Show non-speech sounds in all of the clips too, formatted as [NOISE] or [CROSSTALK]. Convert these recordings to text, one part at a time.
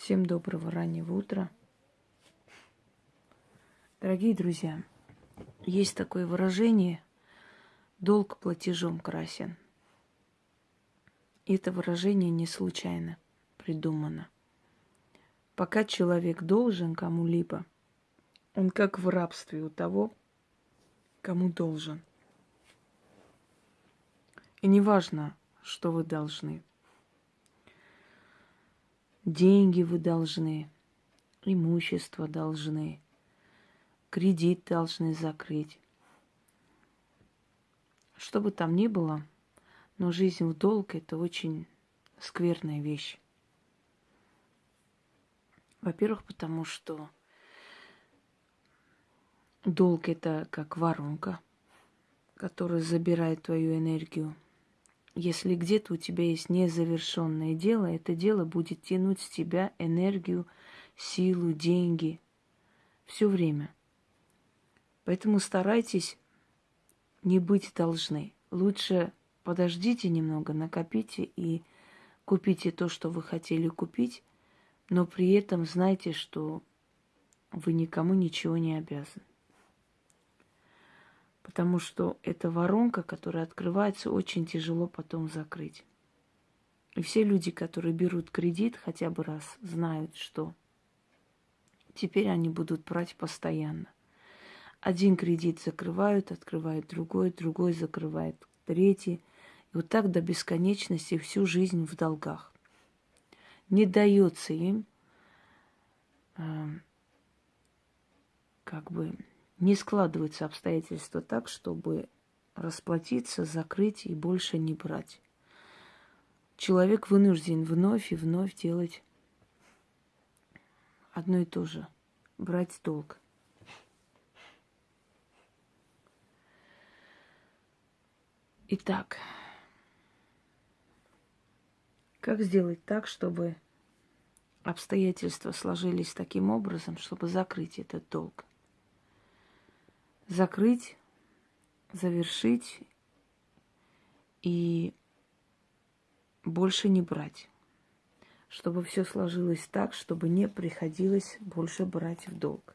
Всем доброго раннего утра. Дорогие друзья, есть такое выражение «долг платежом красен». И это выражение не случайно придумано. Пока человек должен кому-либо, он как в рабстве у того, кому должен. И неважно, что вы должны – Деньги вы должны, имущество должны, кредит должны закрыть. Что бы там ни было, но жизнь в долг – это очень скверная вещь. Во-первых, потому что долг – это как воронка, которая забирает твою энергию – если где-то у тебя есть незавершенное дело, это дело будет тянуть с тебя энергию, силу, деньги все время. Поэтому старайтесь не быть должны. Лучше подождите немного, накопите и купите то, что вы хотели купить, но при этом знайте, что вы никому ничего не обязаны потому что эта воронка, которая открывается, очень тяжело потом закрыть. И все люди, которые берут кредит хотя бы раз, знают, что теперь они будут брать постоянно. Один кредит закрывают, открывают другой, другой закрывает третий. И вот так до бесконечности всю жизнь в долгах. Не дается им э, как бы не складываются обстоятельства так, чтобы расплатиться, закрыть и больше не брать. Человек вынужден вновь и вновь делать одно и то же. Брать долг. Итак, как сделать так, чтобы обстоятельства сложились таким образом, чтобы закрыть этот долг? Закрыть, завершить и больше не брать. Чтобы все сложилось так, чтобы не приходилось больше брать в долг.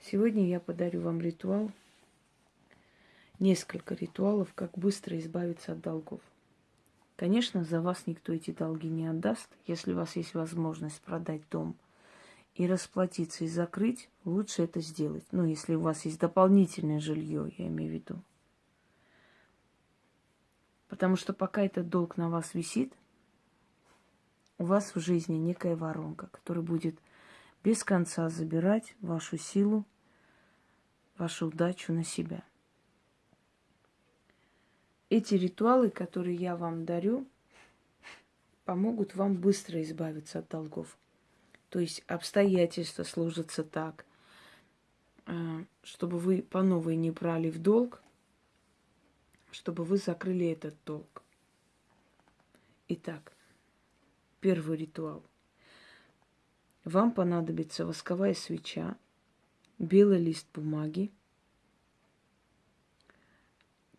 Сегодня я подарю вам ритуал, несколько ритуалов, как быстро избавиться от долгов. Конечно, за вас никто эти долги не отдаст, если у вас есть возможность продать дом – и расплатиться, и закрыть, лучше это сделать. Ну, если у вас есть дополнительное жилье, я имею в виду. Потому что пока этот долг на вас висит, у вас в жизни некая воронка, которая будет без конца забирать вашу силу, вашу удачу на себя. Эти ритуалы, которые я вам дарю, помогут вам быстро избавиться от долгов. То есть обстоятельства сложатся так, э, чтобы вы по новой не брали в долг, чтобы вы закрыли этот долг. Итак, первый ритуал. Вам понадобится восковая свеча, белый лист бумаги,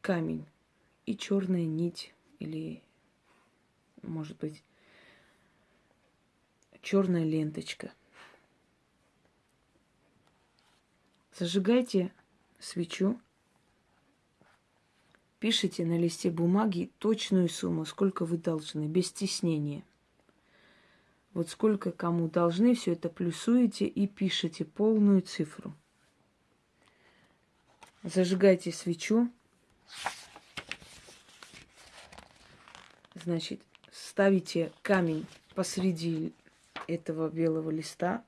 камень и черная нить или, может быть, черная ленточка. Зажигайте свечу, пишите на листе бумаги точную сумму, сколько вы должны, без стеснения. Вот сколько кому должны, все это плюсуете и пишите полную цифру. Зажигайте свечу. Значит, ставите камень посреди этого белого листа.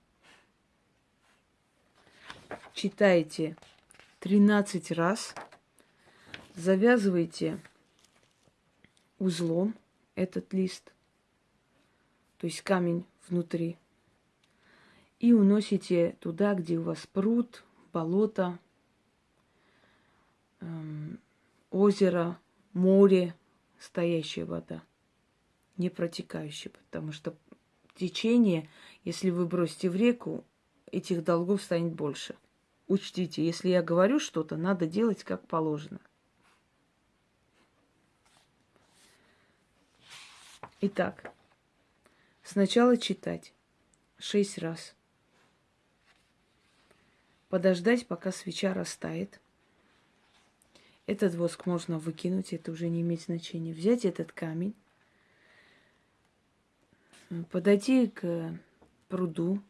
Читайте 13 раз. Завязывайте узлом этот лист, то есть камень внутри, и уносите туда, где у вас пруд, болото, эм, озеро, море, стоящая вода, не протекающая, потому что течение, если вы бросите в реку, этих долгов станет больше. Учтите, если я говорю что-то, надо делать как положено. Итак, Сначала читать шесть раз. Подождать, пока свеча растает. Этот воск можно выкинуть, это уже не имеет значения. Взять этот камень, подойти к пруду,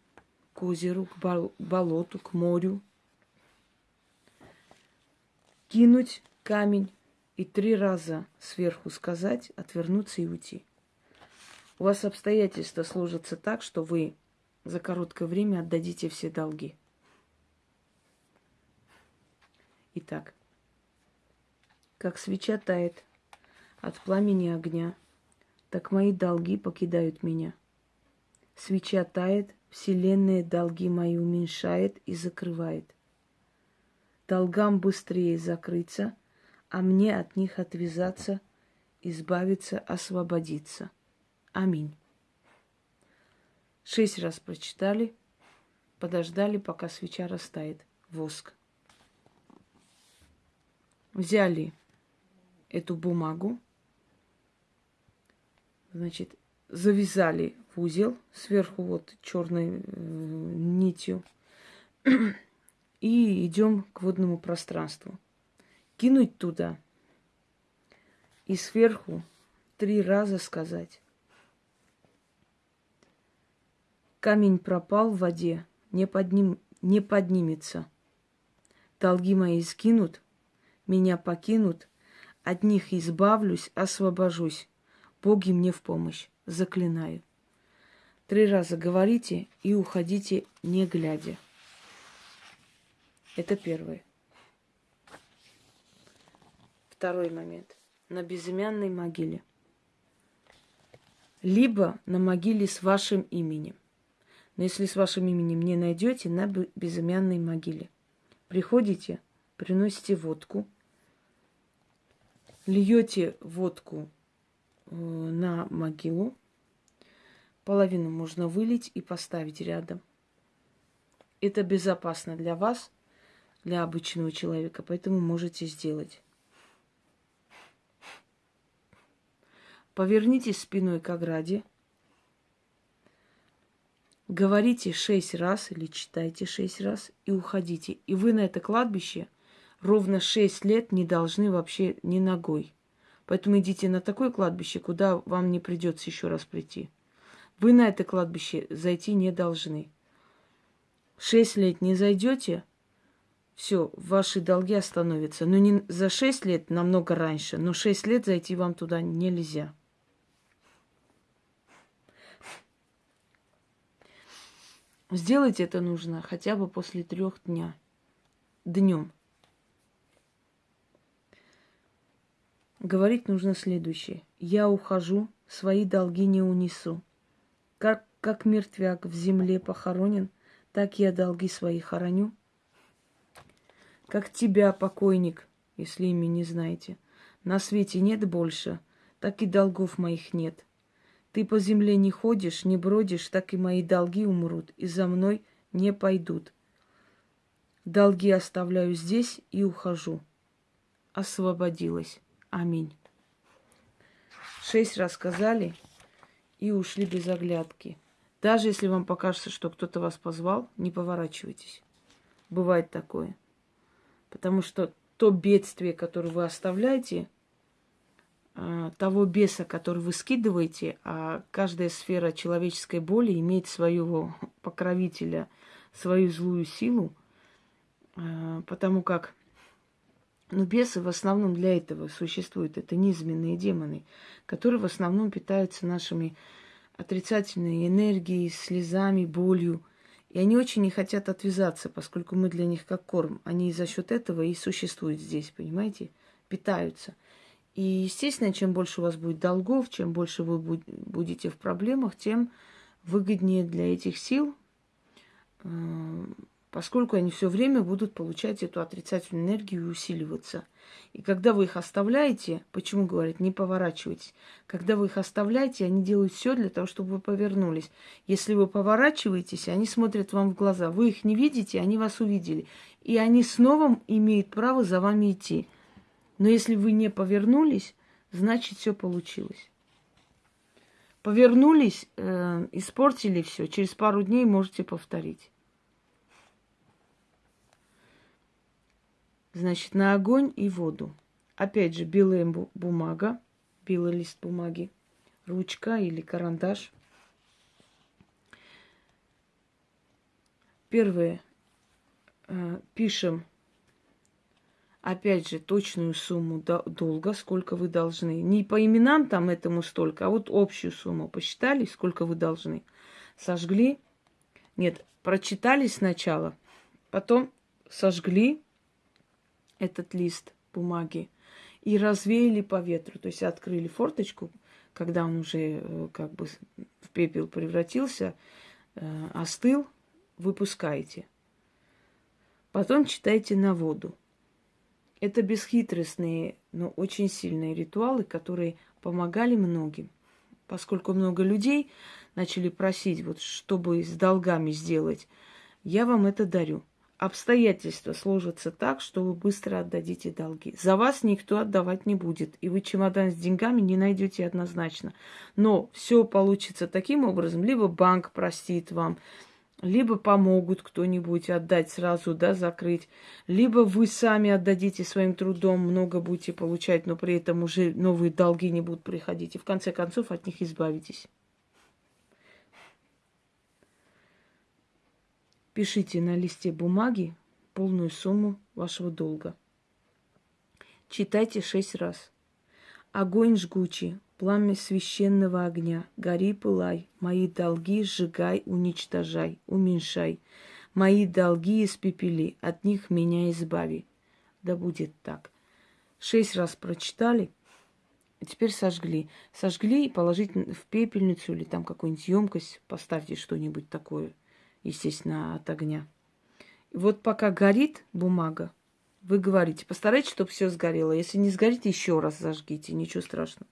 к озеру, к болоту, к морю, кинуть камень и три раза сверху сказать, отвернуться и уйти. У вас обстоятельства сложатся так, что вы за короткое время отдадите все долги. Итак, как свеча тает от пламени огня, так мои долги покидают меня. Свеча тает, вселенная долги мои уменьшает и закрывает. Долгам быстрее закрыться, а мне от них отвязаться, избавиться, освободиться. Аминь. Шесть раз прочитали, подождали, пока свеча растает. Воск. Взяли эту бумагу, значит, завязали в узел сверху вот черной э, нитью [CLEARS THROAT] и идем к водному пространству. Кинуть туда и сверху три раза сказать. Камень пропал в воде, не, подним, не поднимется. Долги мои скинут, меня покинут, от них избавлюсь, освобожусь. Боги мне в помощь, заклинаю. Три раза говорите и уходите, не глядя. Это первое. Второй момент. На безымянной могиле. Либо на могиле с вашим именем. Но если с вашим именем не найдете, на безымянной могиле. Приходите, приносите водку, льете водку на могилу, половину можно вылить и поставить рядом. Это безопасно для вас, для обычного человека, поэтому можете сделать. Повернитесь спиной к ограде – Говорите шесть раз или читайте шесть раз и уходите. И вы на это кладбище ровно шесть лет не должны вообще ни ногой. Поэтому идите на такое кладбище, куда вам не придется еще раз прийти. Вы на это кладбище зайти не должны. Шесть лет не зайдете, все, ваши долги остановятся. Но не за шесть лет, намного раньше, но шесть лет зайти вам туда нельзя. Сделать это нужно хотя бы после трех дня. Днем. Говорить нужно следующее. Я ухожу, свои долги не унесу. Как, как мертвяк в земле похоронен, так я долги свои хороню. Как тебя, покойник, если имя не знаете, на свете нет больше, так и долгов моих нет. Ты по земле не ходишь, не бродишь, так и мои долги умрут, и за мной не пойдут. Долги оставляю здесь и ухожу. Освободилась. Аминь. Шесть раз сказали и ушли без оглядки. Даже если вам покажется, что кто-то вас позвал, не поворачивайтесь. Бывает такое. Потому что то бедствие, которое вы оставляете, а, того беса, который вы скидываете, а каждая сфера человеческой боли имеет своего покровителя, свою злую силу, а, потому как ну, бесы в основном для этого существуют. Это низменные демоны, которые в основном питаются нашими отрицательной энергией, слезами, болью. И они очень не хотят отвязаться, поскольку мы для них как корм. Они за счет этого и существуют здесь, понимаете? Питаются. И, естественно, чем больше у вас будет долгов, чем больше вы будете в проблемах, тем выгоднее для этих сил, э, поскольку они все время будут получать эту отрицательную энергию и усиливаться. И когда вы их оставляете, почему говорят, не поворачивайтесь, когда вы их оставляете, они делают все для того, чтобы вы повернулись. Если вы поворачиваетесь, они смотрят вам в глаза. Вы их не видите, они вас увидели. И они снова имеют право за вами идти. Но если вы не повернулись, значит все получилось. Повернулись, э, испортили все. Через пару дней можете повторить. Значит, на огонь и воду. Опять же, белая бумага, белый лист бумаги, ручка или карандаш. Первое. Э, пишем, опять же, точную сумму долга, сколько вы должны. Не по именам там этому столько, а вот общую сумму посчитали, сколько вы должны. Сожгли. Нет, прочитали сначала, потом сожгли этот лист бумаги и развеяли по ветру. То есть открыли форточку, когда он уже э, как бы в пепел превратился, э, остыл, выпускаете. Потом читайте на воду. Это бесхитростные, но очень сильные ритуалы, которые помогали многим. Поскольку много людей начали просить, вот чтобы с долгами сделать, я вам это дарю обстоятельства сложатся так, что вы быстро отдадите долги. За вас никто отдавать не будет, и вы чемодан с деньгами не найдете однозначно. Но все получится таким образом, либо банк простит вам, либо помогут кто-нибудь отдать сразу, да, закрыть, либо вы сами отдадите своим трудом, много будете получать, но при этом уже новые долги не будут приходить, и в конце концов от них избавитесь. Пишите на листе бумаги полную сумму вашего долга. Читайте шесть раз. Огонь жгучий, пламя священного огня, гори, пылай, мои долги сжигай, уничтожай, уменьшай. Мои долги испепели, от них меня избави. Да будет так. Шесть раз прочитали, теперь сожгли. Сожгли и положить в пепельницу или там какую-нибудь емкость, поставьте что-нибудь такое – естественно, от огня. И вот пока горит бумага, вы говорите, постарайтесь, чтобы все сгорело. Если не сгорит, еще раз зажгите, ничего страшного.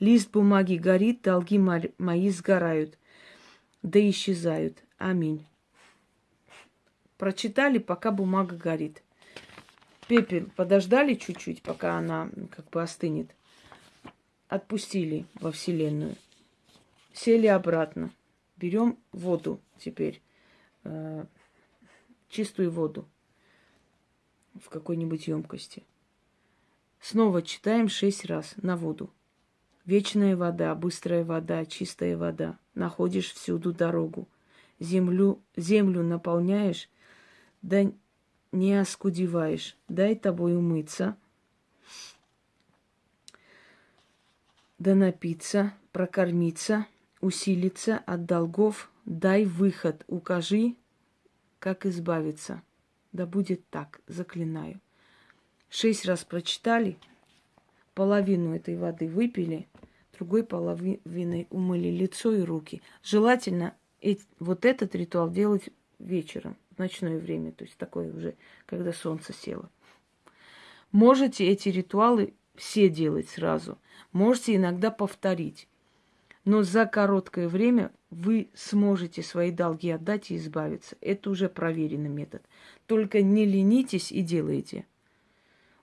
Лист бумаги горит, долги мои сгорают, да исчезают. Аминь. Прочитали, пока бумага горит. Пепел подождали чуть-чуть, пока она как бы остынет. Отпустили во Вселенную. Сели обратно. Берем воду теперь э, чистую воду в какой-нибудь емкости. Снова читаем шесть раз на воду. Вечная вода, быстрая вода, чистая вода. Находишь всюду дорогу. Землю, землю наполняешь, да не оскудеваешь. Дай тобой умыться, да напиться, прокормиться, усилиться от долгов, Дай выход, укажи, как избавиться. Да будет так, заклинаю. Шесть раз прочитали, половину этой воды выпили, другой половиной умыли лицо и руки. Желательно вот этот ритуал делать вечером, в ночное время, то есть такое уже, когда солнце село. Можете эти ритуалы все делать сразу. Можете иногда повторить. Но за короткое время вы сможете свои долги отдать и избавиться. Это уже проверенный метод. Только не ленитесь и делайте.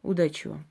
Удачи вам!